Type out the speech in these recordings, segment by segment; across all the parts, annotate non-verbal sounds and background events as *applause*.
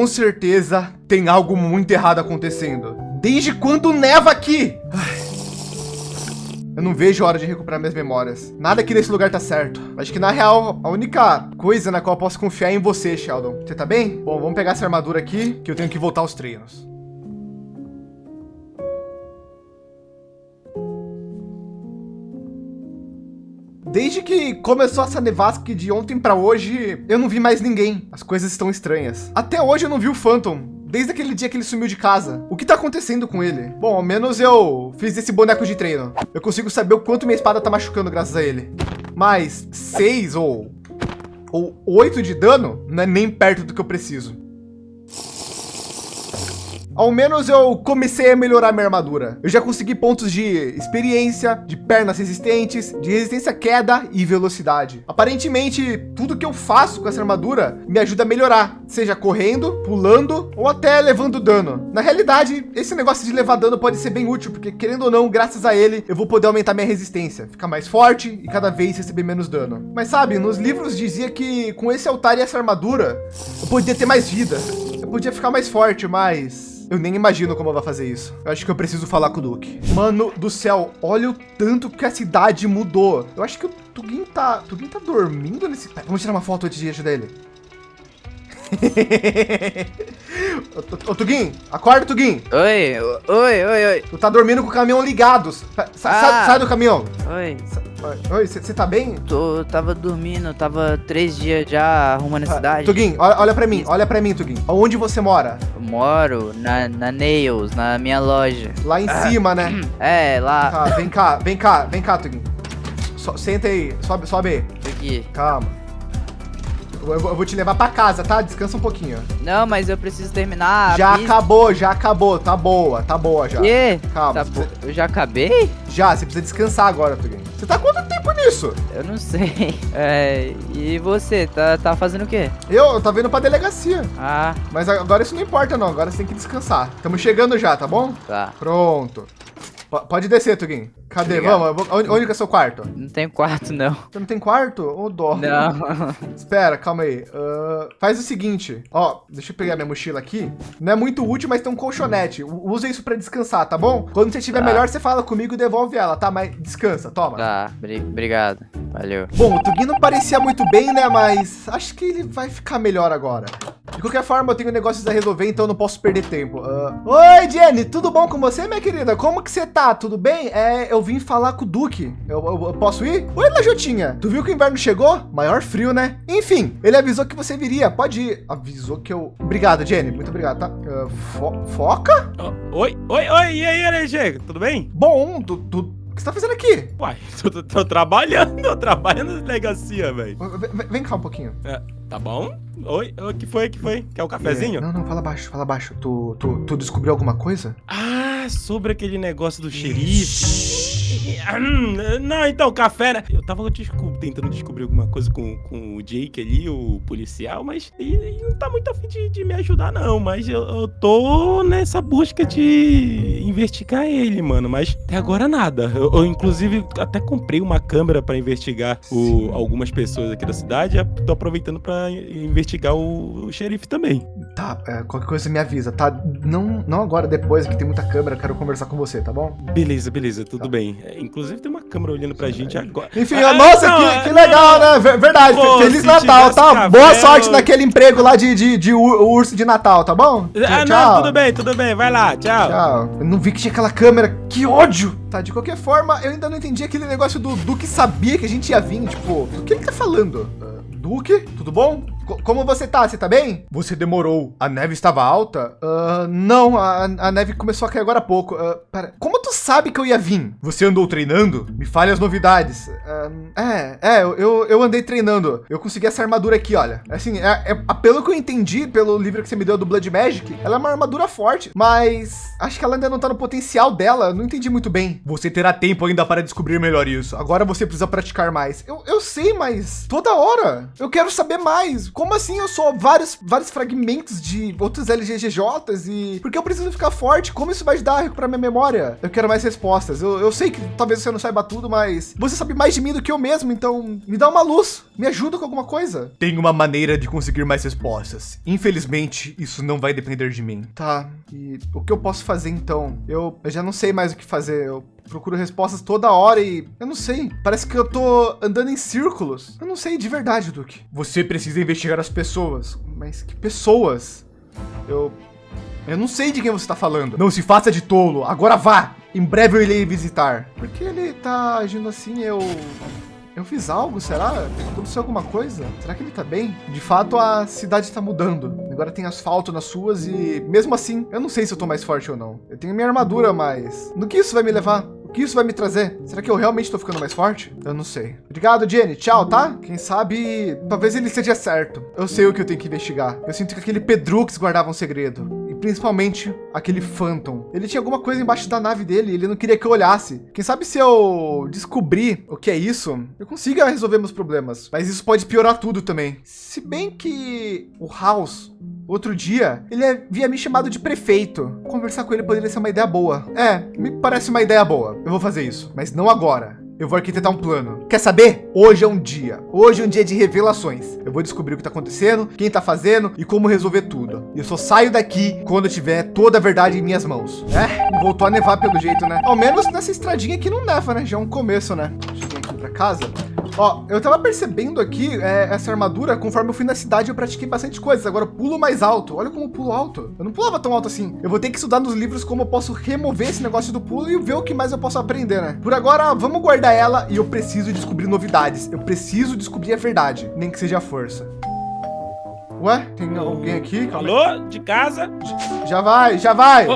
Com certeza tem algo muito errado acontecendo. Desde quando neva aqui? Eu não vejo a hora de recuperar minhas memórias. Nada aqui nesse lugar tá certo. Acho que na real, a única coisa na qual eu posso confiar é em você, Sheldon. Você tá bem? Bom, vamos pegar essa armadura aqui, que eu tenho que voltar aos treinos. Desde que começou essa nevasca de ontem para hoje, eu não vi mais ninguém. As coisas estão estranhas. Até hoje eu não vi o Phantom. Desde aquele dia que ele sumiu de casa. O que tá acontecendo com ele? Bom, ao menos eu fiz esse boneco de treino. Eu consigo saber o quanto minha espada tá machucando graças a ele. Mas seis ou, ou oito de dano não é nem perto do que eu preciso. Ao menos eu comecei a melhorar minha armadura. Eu já consegui pontos de experiência, de pernas resistentes, de resistência à queda e velocidade. Aparentemente, tudo que eu faço com essa armadura me ajuda a melhorar, seja correndo, pulando ou até levando dano. Na realidade, esse negócio de levar dano pode ser bem útil, porque querendo ou não, graças a ele, eu vou poder aumentar minha resistência, ficar mais forte e cada vez receber menos dano. Mas sabe, nos livros dizia que com esse altar e essa armadura, eu podia ter mais vida. Eu podia ficar mais forte, mas eu nem imagino como vai fazer isso. Eu acho que eu preciso falar com o Duke. Mano do céu, olha o tanto que a cidade mudou. Eu acho que o Tugin tá, Tugin tá dormindo nesse... Vamos tirar uma foto antes de ajudar ele. *laughs* ô, ô, Tugin, acorda, Tugin. Oi, oi, oi, oi. Tu tá dormindo com o caminhão ligado. Sa ah. sai, sai, do caminhão. Oi. Oi, você tá bem? Tô, tava dormindo, tava três dias já arrumando a ah, cidade. Tugin, olha, olha pra mim, olha pra mim, Tugin. Onde você mora? Eu moro na, na Nails, na minha loja. Lá em ah. cima, né? *clears throat* É, lá. Tá, vem cá, vem cá, vem cá, Tugin. So, senta aí, sobe, sobe aí. Aqui. Calma. Eu, eu, vou te levar pra casa, tá? Descansa um pouquinho. Não, mas eu preciso terminar. Já acabou, já acabou. Tá boa, tá boa já. E? Calma. Tá precisa... Eu já acabei? Já, você precisa descansar agora, Tuguin. Você tá quanto tempo nisso? Eu não sei. *laughs* É, e você, tá, tá fazendo o quê? Eu, eu tava indo pra delegacia. Ah. Mas agora isso não importa não, agora você tem que descansar. Estamos chegando já, tá bom? Tá. Pronto. Pode descer, Tugin. Cadê? Obrigado. Vamos. Onde, onde que é seu quarto? Não tem quarto, não. Você não tem quarto? Ô, oh, dó. Não. *laughs* Espera, calma aí. Uh, faz o seguinte. Ó, deixa eu pegar minha mochila aqui. Não é muito útil, mas tem um colchonete. Usa isso pra descansar, tá bom? Quando você estiver tá. melhor, você fala comigo e devolve ela, tá? Mas descansa, toma. Tá, obrigado. Valeu. Bom, o Tugin não parecia muito bem, né? Mas acho que ele vai ficar melhor agora. De qualquer forma, eu tenho negócios a resolver, então eu não posso perder tempo. Uh... Oi, Jenny, tudo bom com você, minha querida? Como que você tá? Tudo bem? É, eu vim falar com o Duque. Eu, eu, eu posso ir? Oi, Lajotinha. Tu viu que o inverno chegou? Maior frio, né? Enfim, ele avisou que você viria. Pode ir. Avisou que eu... Obrigado, Jenny. Muito obrigado, tá? Uh, fo foca? Oh, oi, oi, oi. E aí, LG? Tudo bem? Bom, tu, tu, o que você tá fazendo aqui? Uai, *laughs* tô, tô, tô trabalhando, *laughs* tô trabalhando na delegacia, velho. Vem, cá um pouquinho. É, tá bom? Oi, o que foi, que foi? Quer um cafezinho? É, não, não, fala baixo, fala baixo. Tu, tu, tu descobriu alguma coisa? Ah, sobre aquele negócio do xerife. Hum, não, então, café, né? Eu tava tentando descobrir alguma coisa com, com o Jake ali, o policial, mas ele não tá muito afim de, de me ajudar, não. Mas eu, eu, tô nessa busca de investigar ele, mano. Mas até agora nada. Eu, eu inclusive, até comprei uma câmera pra investigar o, algumas pessoas aqui da cidade. Tô aproveitando pra investigar o, o xerife também. Tá, é, qualquer coisa me avisa, tá? Não, não agora, depois, que tem muita câmera, quero conversar com você, tá bom? Beleza, beleza, tudo tá. bem. Inclusive tem uma câmera olhando pra gente agora. Enfim, ah, nossa, não, que, que, legal, não, né? Verdade. Pô, Feliz Natal, tá? Café, Boa sorte naquele emprego lá de, de, de, urso de Natal, tá bom? Ah, tchau. não, tudo bem, tudo bem. Vai lá, tchau. Tchau. Eu não vi que tinha aquela câmera. Que ódio! Tá, de qualquer forma, eu ainda não entendi aquele negócio do Duque sabia que a gente ia vir. Tipo, o que ele tá falando? Uh, Duque, tudo bom? Como você tá? Você tá bem? Você demorou. A neve estava alta? Uh, não, a, a, neve começou a cair agora há pouco. Uh, pera, como tu sabe que eu ia vir? Você andou treinando? Me fale as novidades. Uh, é, é, eu, eu andei treinando. Eu consegui essa armadura aqui, olha. Assim, é, é, pelo que eu entendi, pelo livro que você me deu do Blood Magic, ela é uma armadura forte, mas acho que ela ainda não tá no potencial dela. Não entendi muito bem. Você terá tempo ainda para descobrir melhor isso. Agora você precisa praticar mais. Eu, eu sei, mas toda hora eu quero saber mais como assim eu sou vários, vários fragmentos de outros LGGJs e porque eu preciso ficar forte? Como isso vai ajudar a recuperar minha memória? Eu quero mais respostas. Eu, eu sei que talvez você não saiba tudo, mas você sabe mais de mim do que eu mesmo, então me dá uma luz. Me ajuda com alguma coisa. Tem uma maneira de conseguir mais respostas. Infelizmente, isso não vai depender de mim. Tá, e o que eu posso fazer então? Eu, eu já não sei mais o que fazer. Eu procuro respostas toda hora e eu não sei. Parece que eu tô andando em círculos. Eu não sei de verdade, Duque. Você precisa investigar as pessoas. Mas que pessoas? Eu eu não sei de quem você está falando. Não se faça de tolo. Agora vá. Em breve eu irei visitar. Por que ele tá agindo assim? Eu eu fiz algo, será? Aconteceu alguma coisa? Será que ele tá bem? De fato, a cidade está mudando. Agora tem asfalto nas ruas e, mesmo assim, eu não sei se eu tô mais forte ou não. Eu tenho minha armadura, mas no que isso vai me levar? O que isso vai me trazer? Será que eu realmente estou ficando mais forte? Eu não sei. Obrigado, Jenny. Tchau, tá? Quem sabe, talvez ele esteja certo. Eu sei o que eu tenho que investigar. Eu sinto que aquele Pedrux guardava um segredo principalmente aquele Phantom. Ele tinha alguma coisa embaixo da nave dele, ele não queria que eu olhasse. Quem sabe se eu descobrir o que é isso, eu consiga resolver meus problemas. Mas isso pode piorar tudo também. Se bem que o House, outro dia, ele havia me chamado de prefeito. Conversar com ele poderia ser uma ideia boa. É, me parece uma ideia boa. Eu vou fazer isso, mas não agora. Eu vou arquitetar um plano. Quer saber? Hoje é um dia. Hoje é um dia de revelações. Eu vou descobrir o que está acontecendo, quem está fazendo e como resolver tudo. E eu só saio daqui quando eu tiver toda a verdade em minhas mãos. É, voltou a nevar pelo jeito, né? Ao menos nessa estradinha aqui não neva, né? Já é um começo, né? Cheguei aqui para casa. Ó, eu tava percebendo aqui é, essa armadura, conforme eu fui na cidade, eu pratiquei bastante coisas. Agora eu pulo mais alto. Olha como eu pulo alto. Eu não pulava tão alto assim. Eu vou ter que estudar nos livros como eu posso remover esse negócio do pulo e ver o que mais eu posso aprender, né? Por agora, vamos guardar ela e eu preciso descobrir novidades. Eu preciso descobrir a verdade, nem que seja a força. Ué, tem alguém aqui? Calma Alô? Aí. De casa? Já vai, já vai.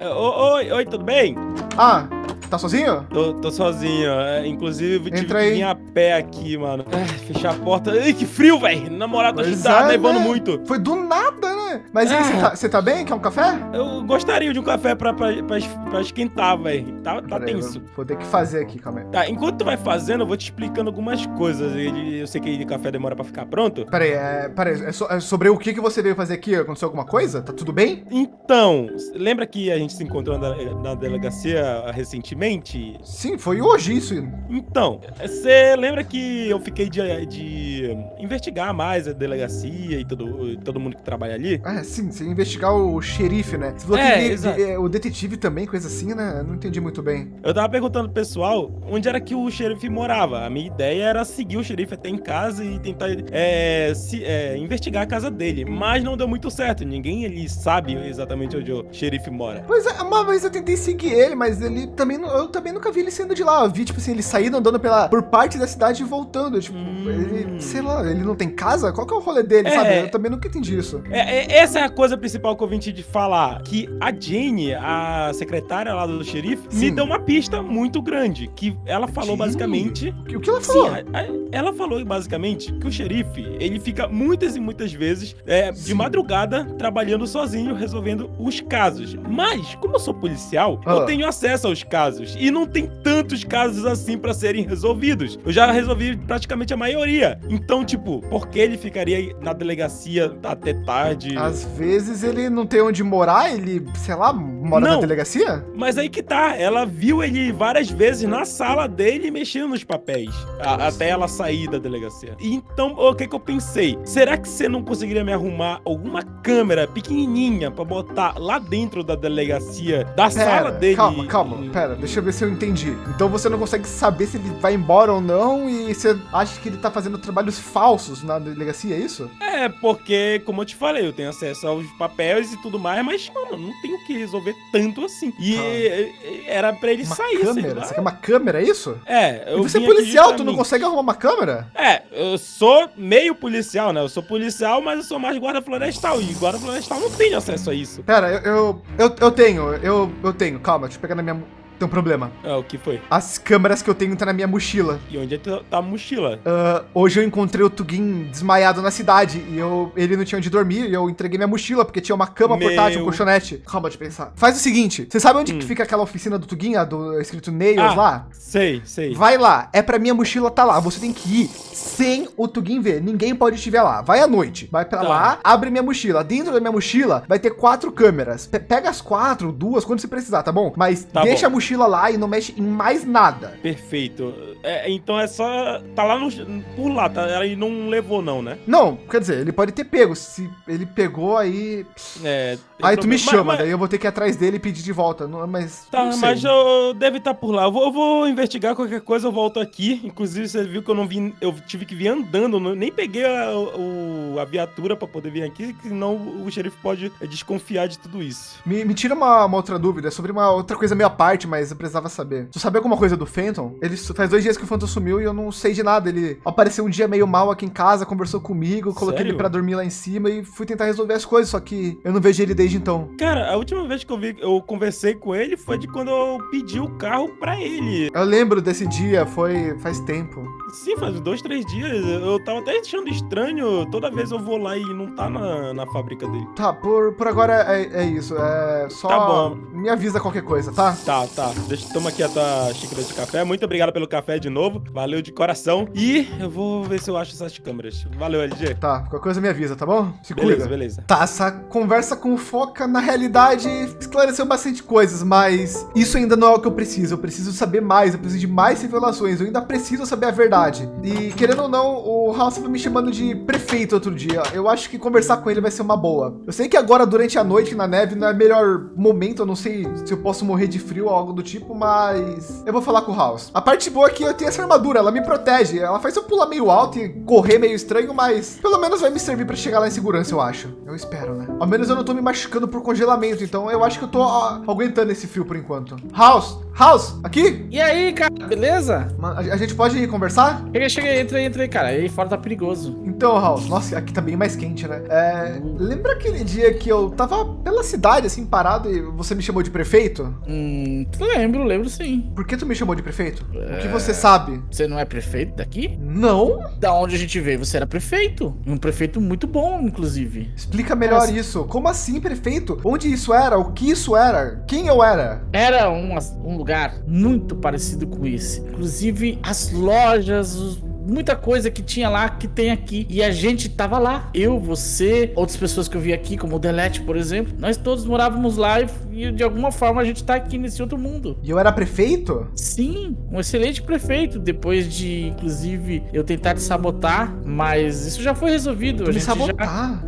oi, oi, tudo bem? Ah, Tá sozinho? Tô, tô sozinho. É, inclusive, tive Entra que vir a pé aqui, mano. É, fechar a porta. Ai, que frio, velho. Na moral, tá, tá é, nevando né? muito. Foi do nada, né? Mas aí, você é. tá, tá, bem? Quer um café? Eu gostaria de um café pra, pra, pra, pra esquentar, velho. Tá, tá tenso. Vou ter que fazer aqui, calma aí. Tá, enquanto tu vai fazendo, eu vou te explicando algumas coisas. Eu sei que o café demora pra ficar pronto. Peraí, é, peraí, é, so, é sobre o que, que você veio fazer aqui? Aconteceu alguma coisa? Tá tudo bem? Então, lembra que a gente se encontrou na, na delegacia recentemente? Sim, foi hoje isso. Então, você lembra que eu fiquei de, de investigar mais a delegacia e todo, todo mundo que trabalha ali? Ah, sim, você investigar o xerife, né? Você falou é, que de, de, o detetive também, coisa assim, né? não entendi muito bem. Eu tava perguntando pro pessoal onde era que o xerife morava. A minha ideia era seguir o xerife até em casa e tentar é, se, é, investigar a casa dele. Mas não deu muito certo. Ninguém ali sabe exatamente onde o xerife mora. Pois é, uma vez eu tentei seguir ele, mas ele também eu também nunca vi ele saindo de lá. Eu vi, tipo assim, ele saindo andando pela, por parte da cidade e voltando. Tipo, hum. ele, sei lá, ele não tem casa? Qual que é o rolê dele, é, sabe? Eu também nunca entendi isso. É, é, essa é a coisa principal que eu vim te falar. Que a Jane, a secretária lá do xerife, Sim. me deu uma pista muito grande. Que ela falou Jane? basicamente. O que ela falou? Sim, a, a, ela falou basicamente que o xerife, ele fica muitas e muitas vezes é, de madrugada trabalhando sozinho, resolvendo os casos. Mas, como eu sou policial, ah. eu tenho acesso aos casos. E não tem tantos casos assim para serem resolvidos. Eu já resolvi praticamente a maioria. Então, tipo, por que ele ficaria na delegacia até tarde? Às vezes ele não tem onde morar, ele, sei lá, mora não, na delegacia? Mas aí que tá, ela viu ele várias vezes na sala dele mexendo nos papéis, a, até ela sair da delegacia. Então, o que que eu pensei? Será que você não conseguiria me arrumar alguma câmera pequenininha para botar lá dentro da delegacia, da pera, sala dele? Calma, calma, pera, deixa eu ver se eu entendi. Então você não consegue saber se ele vai embora ou não e você acha que ele tá fazendo trabalhos falsos na delegacia, é isso? É, porque, como eu te falei, eu tenho acesso aos papéis e tudo mais, mas, mano, não tenho que resolver tanto assim. E ah. era pra ele uma sair. Câmera? Você quer uma câmera, é isso? É. Eu e você é policial, tu não consegue arrumar uma câmera? É, eu sou meio policial, né? Eu sou policial, mas eu sou mais guarda florestal. E guarda florestal não tem acesso a isso. Pera, eu, eu, eu, eu tenho, eu, eu tenho. Calma, deixa eu pegar na minha tem um problema. Ah, o que foi? As câmeras que eu tenho tá na minha mochila. E onde é que tá a mochila? Uh, hoje eu encontrei o Tugin desmaiado na cidade e eu, ele não tinha onde dormir e eu entreguei minha mochila porque tinha uma cama Meu... portátil, um colchonete. Calma de pensar. Faz o seguinte, você sabe onde hum. fica aquela oficina do Tugin, a do escrito Nails ah, lá? Sei, sei. Vai lá, é pra minha mochila tá lá. Você tem que ir sem o Tugin ver. Ninguém pode te ver lá. Vai à noite. Vai pra tá. lá, abre minha mochila. Dentro da minha mochila vai ter quatro câmeras. Pe pega as quatro, duas, quando você precisar, tá bom? Mas tá deixa bom. a mochila mochila lá e não mexe em mais nada. Perfeito. É, então é só. Tá lá no. Por lá, tá? Ele não levou, não, né? Não, quer dizer, ele pode ter pego. Se ele pegou, aí. É. Aí tu me chama, Mas- daí eu vou ter que ir atrás dele e pedir de volta. Não, mas. Tá, não mas eu deve estar por lá. Eu vou, eu vou investigar qualquer coisa, eu volto aqui. Inclusive, você viu que eu não vim. Eu tive que vir andando, nem peguei a, o- a viatura pra poder vir aqui, senão o xerife pode é, desconfiar de tudo isso. Me, me tira uma, uma outra dúvida sobre uma outra coisa meio à parte, mas eu precisava saber. Tu sabe alguma coisa do Fenton? Ele faz dois dias que o Fenton sumiu e eu não sei de nada. Ele apareceu um dia meio mal aqui em casa, conversou comigo, coloquei Sério? ele pra dormir lá em cima e fui tentar resolver as coisas, só que eu não vejo ele desde então. Cara, a última vez que eu vi, eu conversei com ele foi de quando eu pedi o carro pra ele. Eu lembro desse dia, foi faz tempo. Sim, faz dois, três dias. Eu tava até achando estranho. Toda vez eu vou lá e não tá na, na fábrica dele. Tá, por, por agora é, é isso. É só Tá bom. me avisa qualquer coisa, tá? Tá, tá. Deixa, toma aqui a tua xícara de café. Muito obrigado pelo café de novo. Valeu de coração. E eu vou ver se eu acho essas câmeras. Valeu, LG. Tá, qualquer coisa me avisa, tá bom? Se Beleza, cuida. beleza. Tá, essa conversa com o Foca, na realidade, esclareceu bastante coisas, mas isso ainda não é o que eu preciso. Eu preciso saber mais, eu preciso de mais revelações, eu ainda preciso saber a verdade. E querendo ou não, o House estava me chamando de prefeito outro dia. Eu acho que conversar com ele vai ser uma boa. Eu sei que agora, durante a noite na neve, não é o melhor momento, eu não sei se eu posso morrer de frio ou algo do tipo, mas eu vou falar com o House. A parte boa é que eu tenho essa armadura, ela me protege. Ela faz eu pular meio alto e correr meio estranho, mas pelo menos vai me servir para chegar lá em segurança, eu acho. Eu espero, né? Ao menos eu não tô me machucando por congelamento, então eu acho que eu tô ó, aguentando esse frio por enquanto. House! House! Aqui? E aí, cara, beleza? A a gente pode ir conversar? Cheguei, cheguei, entra aí, entra aí, cara. Aí fora tá perigoso. Então, House, nossa, aqui tá bem mais quente, né? É, lembra aquele dia que eu tava pela cidade, assim, parado e você me chamou de prefeito? Hum, lembro, lembro sim. Por que tu me chamou de prefeito? O que você sabe? Você não é prefeito daqui? Não? Da onde a gente veio, você era prefeito. Um prefeito muito bom, inclusive. Explica melhor Nossa. isso. Como assim, prefeito? Onde isso era? O que isso era? Quem eu era? Era um, um lugar muito parecido com esse. Inclusive, as lojas, os- muita coisa que tinha lá que tem aqui. E a gente tava lá. Eu, você, outras pessoas que eu vi aqui, como o Delete, por exemplo. Nós todos morávamos lá e, e de alguma forma a gente tá aqui nesse outro mundo. E eu era prefeito? Sim, um excelente prefeito. Depois de, inclusive, eu tentar te sabotar, mas isso já foi resolvido. Tu a me gente já... sabotar?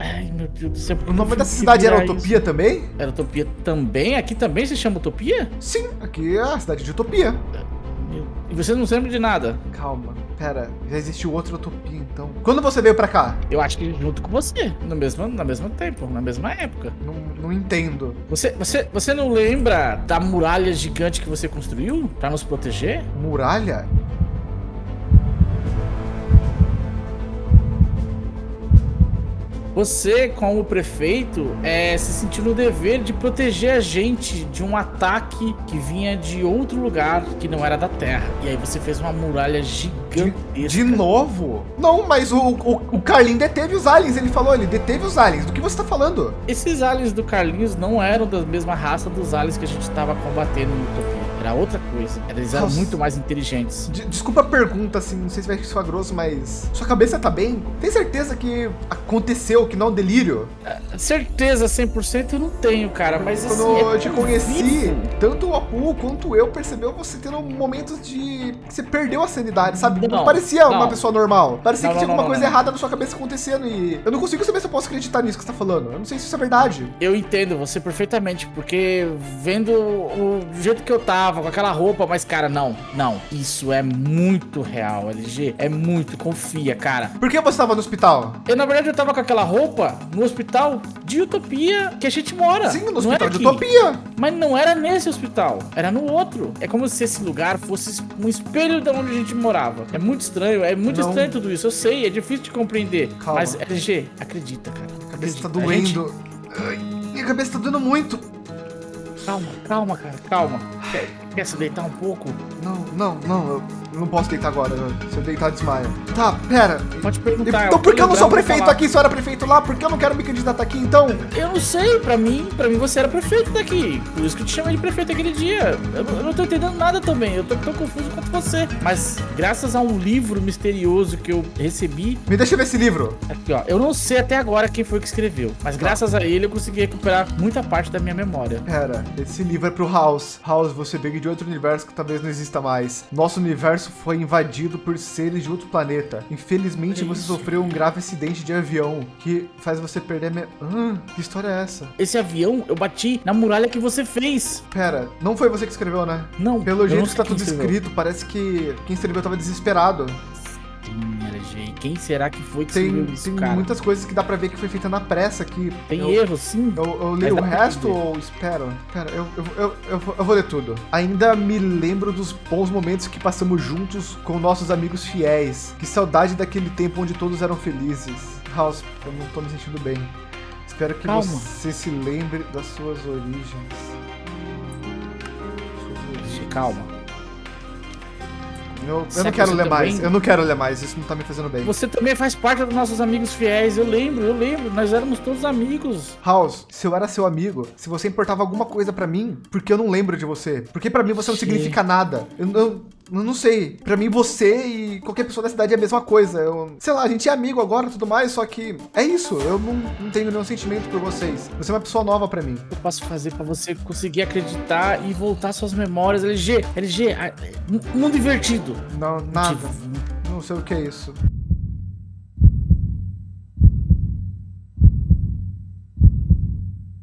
Ai, meu Deus do céu. O nome da cidade era Utopia também? isso? Era Utopia também? Aqui também se chama Utopia? Sim, aqui é a cidade de Utopia. Meu- E você não se lembra de nada? Calma, pera, já existiu outra Utopia então. Quando você veio pra cá? Eu acho que junto com você, no mesmo, na mesmo tempo, na mesma época. Não, não entendo. Você, você, você não lembra da muralha gigante que você construiu pra nos proteger? Muralha? Você, como prefeito, é, se sentiu no dever de proteger a gente de um ataque que vinha de outro lugar que não era da Terra. E aí você fez uma muralha gigantesca. De novo? Não, mas o, o, o Carlin deteve os aliens, ele falou, ele deteve os aliens. Do que você tá falando? Esses aliens do Carlinhos não eram da mesma raça dos aliens que a gente tava combatendo no Utopia. Era outra coisa. Eles eram Nossa. muito mais inteligentes. De- desculpa a pergunta, assim, não sei se vai soar grosso, mas. Sua cabeça tá bem? Tem certeza que aconteceu, que não é um delírio? Certeza 100% eu não tenho, cara, mas Quando assim, é eu te tão conheci, vivo. tanto o Apu quanto eu percebeu você tendo momentos de. que você perdeu a sanidade, sabe? Não, Não, parecia uma não. pessoa normal. Parecia Não, que tinha não, alguma não, coisa não. errada na sua cabeça acontecendo e. Eu não consigo saber se eu posso acreditar nisso que você tá falando. Eu não sei se isso é verdade. Eu entendo você perfeitamente, porque vendo o jeito que eu tava, com aquela roupa, mas cara, não, não, isso é muito real, LG, é muito, confia, cara. Por que você tava no hospital? Eu, na verdade, eu tava com aquela roupa no hospital de Utopia que a gente mora. Sim, no não hospital de aqui. Utopia. Mas não era nesse hospital, era no outro. É como se esse lugar fosse um espelho de onde a gente morava. É muito estranho, é muito Não. estranho tudo isso, eu sei, é difícil de compreender. Calma. Mas, LG, acredita, cara. A cabeça tá Acredita. Gente- doendo. Ai, minha cabeça tá doendo muito. Calma, calma, cara, calma. Quer se deitar um pouco? Não, não, não, eu não posso deitar agora. Se eu deitar, desmaia. Tá, pera. Pode perguntar. Então por que eu não sou prefeito aqui se eu era prefeito lá? Por que eu não quero me candidatar aqui então? Eu não sei, pra mim, pra mim você era prefeito daqui. Por isso que eu te chamei de prefeito aquele dia. Eu, não- eu não tô entendendo nada também. Eu tô tão confuso quanto você. Mas graças a um livro misterioso que eu recebi, Me deixa ver esse livro. aqui ó, eu não sei até agora quem foi que escreveu, mas graças a ele eu consegui recuperar muita parte da minha memória. Pera, esse livro é pro House. House, você veio de outro universo que talvez não exista mais. Nosso universo foi invadido por seres de outro planeta. Infelizmente, Que você sofreu um grave acidente de avião que faz você perder a me... Ah, que história é essa? Esse avião eu bati na muralha que você fez. Pera, não foi você que escreveu, né? Não, Pelo jeito que tá tudo escreveu. escrito, parece que quem escreveu tava desesperado. Sim, Quem será que foi que Tem, isso, tem cara? muitas coisas que dá pra ver que foi feita na pressa aqui. Tem eu, erro, sim. Eu, eu leio o resto ou espero? Cara, eu, eu, eu, eu, vou- ler tudo. Ainda me lembro dos bons momentos que passamos juntos com nossos amigos fiéis. Que saudade daquele tempo onde todos eram felizes. House, eu não tô me sentindo bem. Espero que Calma. você se lembre das suas origens. Calma. Eu, não que quero ler mais. também- Eu não quero ler mais. Isso não tá me fazendo bem. Você também faz parte dos nossos amigos fiéis. Eu lembro, eu lembro. Nós éramos todos amigos. House, se eu era seu amigo, se você importava alguma coisa pra mim, porque eu não lembro de você? Porque pra mim você não significa nada. Eu não, eu não sei. Pra mim você e qualquer pessoa da cidade é a mesma coisa. Eu, sei lá, a gente é amigo agora e tudo mais, só que é isso. Eu não, não tenho nenhum sentimento por vocês. Você é uma pessoa nova pra mim. eu posso fazer pra você conseguir acreditar e voltar suas memórias? LG, LG, mu- mundo invertido. Não, nada. Não sei o que é isso.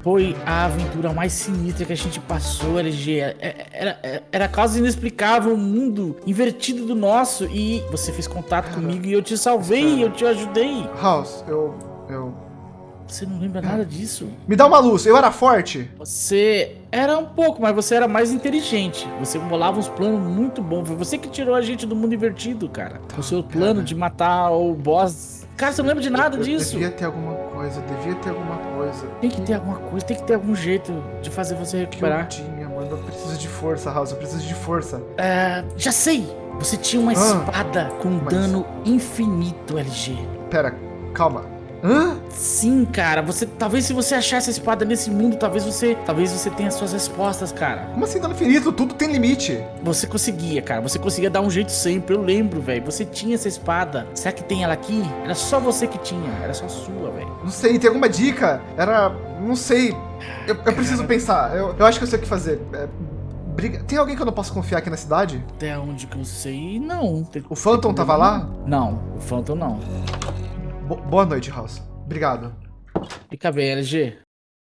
Foi a aventura mais sinistra que a gente passou, LG. É- é- Era, era, era quase inexplicável um mundo invertido do nosso e você fez contato comigo e eu te salvei, eu te ajudei. House, eu. Eu. Você não lembra nada disso? Me dá uma luz, eu era forte? Você era um pouco, mas você era mais inteligente. Você bolava uns planos muito bons. Foi você que tirou a gente do mundo invertido, cara. O seu plano de matar o boss. Cara, você não lembra de nada eu disso. Devia ter alguma coisa, devia ter alguma coisa. Tem que ter alguma coisa, tem que ter algum jeito de fazer você Que eu recuperar. tinha, mano. Eu preciso de força, House. Eu preciso de força. É, já sei! Você tinha uma Ah, espada com mas- dano infinito, LG. Pera, calma. Hã? Sim, cara. Você talvez se você achar essa espada nesse mundo, talvez você, talvez você tenha suas respostas, cara. Como assim dano infinito? Tudo tem limite. Você conseguia, cara. Você conseguia dar um jeito sempre. Eu lembro, velho. Você tinha essa espada. Será que tem ela aqui? Era só você que tinha. Era só sua, velho. Não sei, tem alguma dica? Era. Não sei. Eu, eu preciso pensar. Eu, eu acho que eu sei o que fazer. É, briga... Tem alguém que eu não posso confiar aqui na cidade? Até onde que eu sei, não. Tem- O Phantom tava lá? Não, o Phantom não. Bo- boa noite, House. Obrigado. Fica bem, LG.